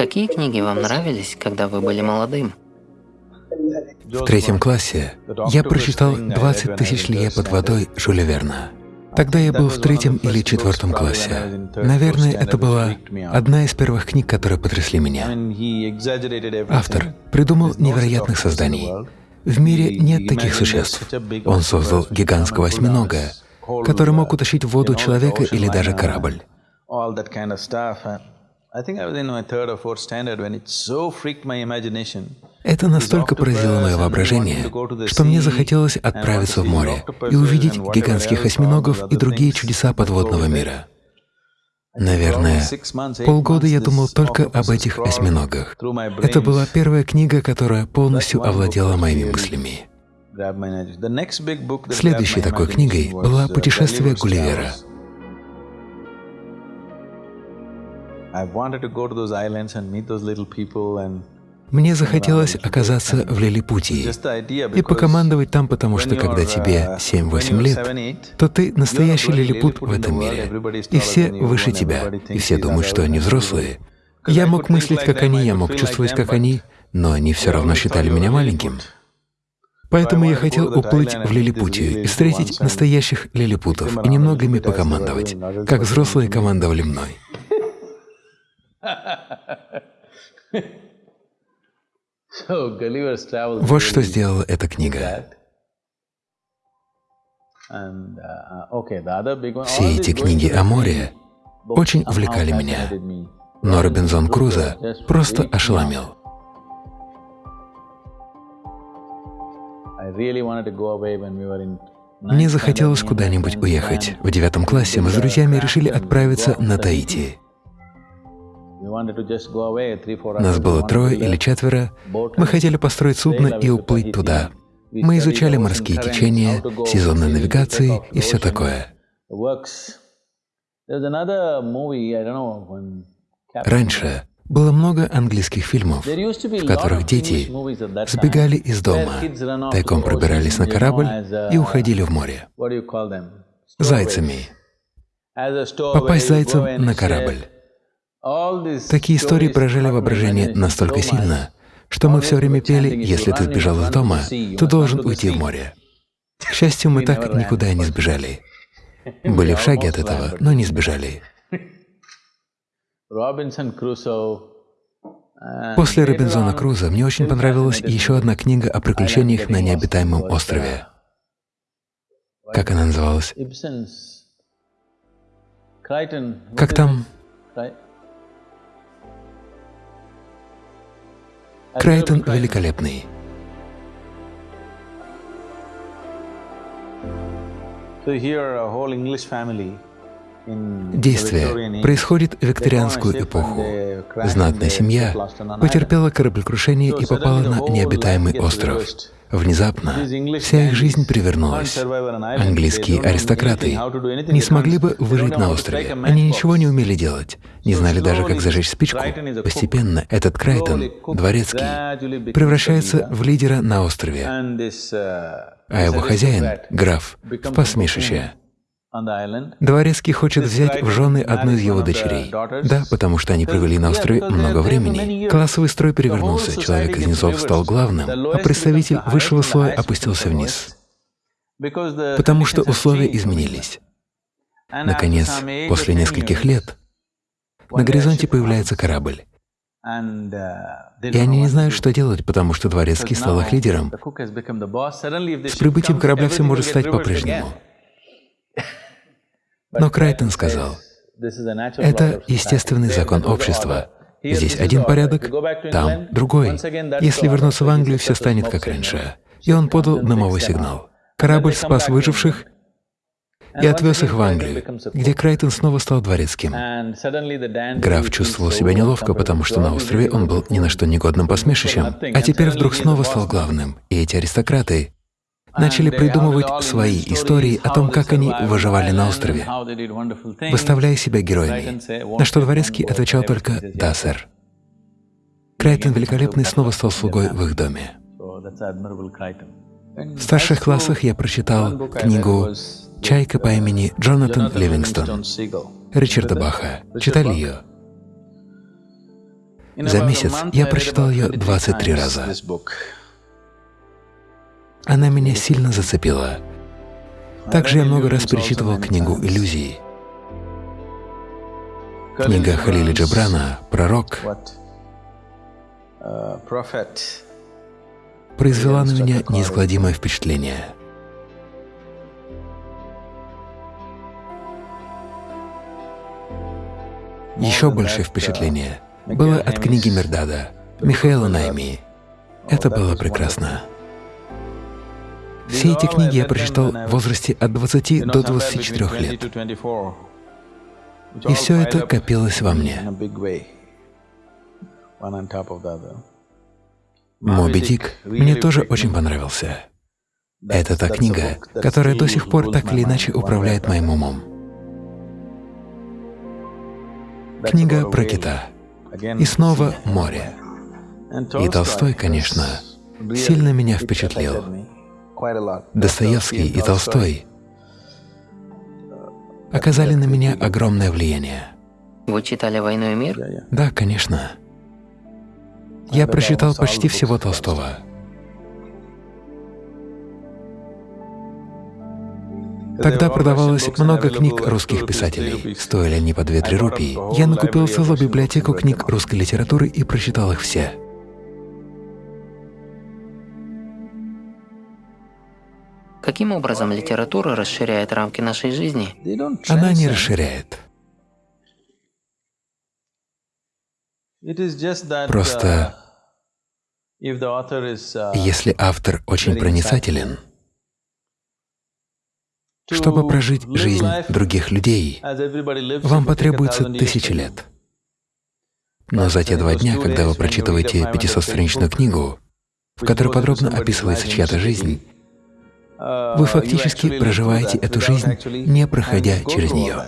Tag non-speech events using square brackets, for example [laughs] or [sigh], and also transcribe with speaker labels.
Speaker 1: Какие книги вам нравились, когда вы были молодым?
Speaker 2: В третьем классе я прочитал «20 тысяч лье под водой» Жюля Верна. Тогда я был в третьем или четвертом классе. Наверное, это была одна из первых книг, которые потрясли меня. Автор придумал невероятных созданий. В мире нет таких существ. Он создал гигантского осьминога, который мог утащить в воду человека или даже корабль. Это настолько поразило мое воображение, что мне захотелось отправиться в море и увидеть гигантских осьминогов и другие чудеса подводного мира. Наверное, полгода я думал только об этих осьминогах. Это была первая книга, которая полностью овладела моими мыслями. Следующей такой книгой была «Путешествие Гулливера». Мне захотелось оказаться в Лилипутии и покомандовать там, потому что когда тебе 7-8 лет, то ты настоящий лилипут в этом мире, и все выше тебя, и все думают, что они взрослые. Я мог мыслить, как они, я мог чувствовать, как они, но они все равно считали меня маленьким. Поэтому я хотел уплыть в Лилипутию и встретить настоящих лилипутов и немного ими покомандовать, как взрослые командовали мной. Вот что сделала эта книга.
Speaker 3: Uh,
Speaker 2: Все эти книги о море очень увлекали меня, но Робинзон Крузо просто ошеломил. Мне захотелось куда-нибудь уехать. В девятом классе мы с друзьями решили отправиться на Таити. Нас было трое или четверо. Мы хотели построить судно и уплыть туда. Мы изучали морские течения, сезонные навигации и все такое. Раньше было много английских фильмов, в которых дети сбегали из дома, тайком пробирались на корабль и уходили в море. Зайцами. Попасть зайцем на корабль. Такие истории поражали воображение настолько сильно, что мы все время пели «Если ты сбежал из дома, ты должен уйти в море». К счастью, мы так никуда и не [laughs] сбежали. [laughs] Были в шаге от этого, но не сбежали. После Робинзона Круза мне очень понравилась еще одна книга о приключениях на необитаемом острове. Как она называлась? Как там? Крайтон великолепный. Действие происходит в викторианскую эпоху. Знатная семья потерпела кораблекрушение и попала на необитаемый остров. Внезапно вся их жизнь перевернулась. Английские аристократы не смогли бы выжить на острове. Они ничего не умели делать, не знали даже, как зажечь спичку. Постепенно этот Крайтон, дворецкий, превращается в лидера на острове, а его хозяин, граф, в посмешище. Дворецкий хочет взять в жены одну из его дочерей. Да, потому что они провели на острове много времени. Классовый строй перевернулся, человек из низов стал главным, а представитель высшего слоя опустился вниз. Потому что условия изменились. Наконец, после нескольких лет, на горизонте появляется корабль. И они не знают, что делать, потому что Дворецкий стал их лидером. С прибытием корабля все может стать по-прежнему. Но Крайтон сказал, это естественный закон общества. Здесь один порядок, там другой. Если вернуться в Англию, все станет как раньше. И он подал дымовой сигнал. Корабль спас выживших и отвез их в Англию, где Крайтон снова стал дворецким. Граф чувствовал себя неловко, потому что на острове он был ни на что негодным посмешищем, а теперь вдруг снова стал главным, и эти аристократы начали придумывать свои истории о том, как они выживали на острове, выставляя себя героями, на что Дворецкий отвечал только «да, сэр». Крайтон Великолепный снова стал слугой в их доме. В старших классах я прочитал книгу «Чайка по имени Джонатан Ливингстон» Ричарда Баха. Читали ее? За месяц я прочитал ее 23 раза. Она меня сильно зацепила. Также я много раз перечитывал книгу «Иллюзии». Книга Халиля Джабрана «Пророк» произвела на меня неизгладимое впечатление. Еще большее впечатление было от книги Мердада Михаила Найми. Это было прекрасно. Все эти книги я прочитал в возрасте от 20 до 24 лет. И все это копилось во мне. «Моби Дик» мне тоже очень понравился. Это та книга, которая до сих пор так или иначе управляет моим умом. Книга про кита. И снова море. И Толстой, конечно, сильно меня впечатлил. Достоевский и Толстой оказали на меня огромное влияние.
Speaker 1: Вы читали «Войну и мир»?
Speaker 2: Да, конечно. Я прочитал почти всего Толстого. Тогда продавалось много книг русских писателей. Стоили они по 2-3 рупии. Я накупил целую библиотеку книг русской литературы и прочитал их все.
Speaker 1: Каким образом литература расширяет рамки нашей жизни?
Speaker 2: Она не расширяет. Просто если автор очень проницателен, чтобы прожить жизнь других людей, вам потребуется тысячи лет. Но за те два дня, когда вы прочитываете 500-страничную книгу, в которой подробно описывается чья-то жизнь, вы фактически проживаете эту жизнь, не проходя через нее.